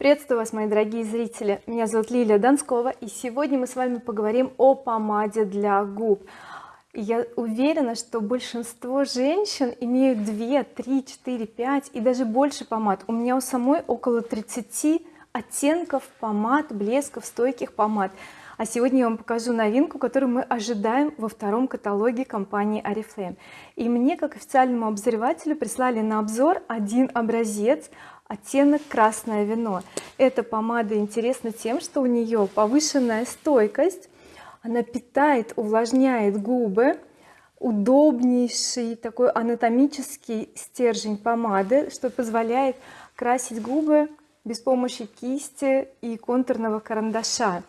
приветствую вас мои дорогие зрители. Меня зовут Лилия Донскова и сегодня мы с вами поговорим о помаде для губ. Я уверена что большинство женщин имеют 2 3 4 5 и даже больше помад. У меня у самой около 30 оттенков помад блесков стойких помад а сегодня я вам покажу новинку которую мы ожидаем во втором каталоге компании oriflame. И мне как официальному обозревателю прислали на обзор один образец оттенок красное вино эта помада интересна тем что у нее повышенная стойкость она питает увлажняет губы удобнейший такой анатомический стержень помады что позволяет красить губы без помощи кисти и контурного карандаша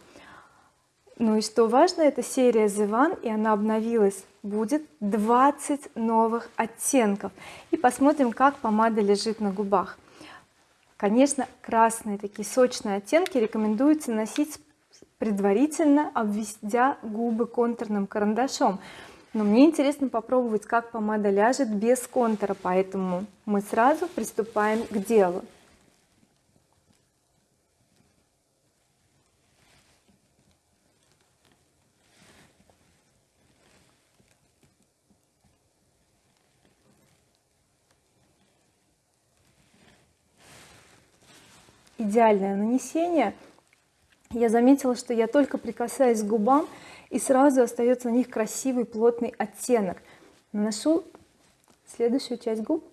ну и что важно эта серия The One и она обновилась. Будет 20 новых оттенков. И посмотрим как помада лежит на губах. Конечно красные такие сочные оттенки рекомендуется носить предварительно обведя губы контурным карандашом. Но мне интересно попробовать как помада ляжет без контура поэтому мы сразу приступаем к делу идеальное нанесение. Я заметила что я только прикасаюсь к губам и сразу остается на них красивый плотный оттенок. Наношу следующую часть губ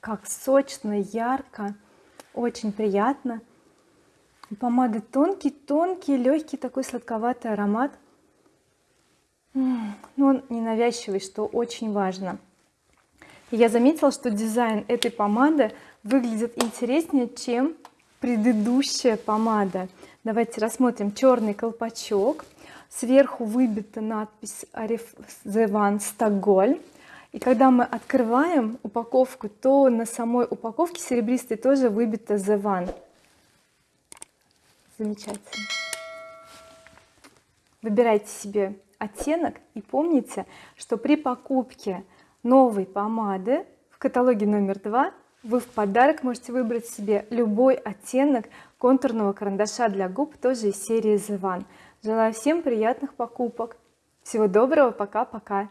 как сочно ярко очень приятно. У помады тонкий тонкий легкий такой сладковатый аромат. Но он ненавязчивый что очень важно. Я заметила что дизайн этой помады выглядит интереснее чем предыдущая помада. Давайте рассмотрим черный колпачок. Сверху выбита надпись The One Стокгольм и когда мы открываем упаковку то на самой упаковке серебристой тоже выбито the one. Замечательно. Выбирайте себе оттенок и помните что при покупке новой помады в каталоге номер два вы в подарок можете выбрать себе любой оттенок контурного карандаша для губ тоже из серии The One. Желаю всем приятных покупок. Всего доброго. Пока-пока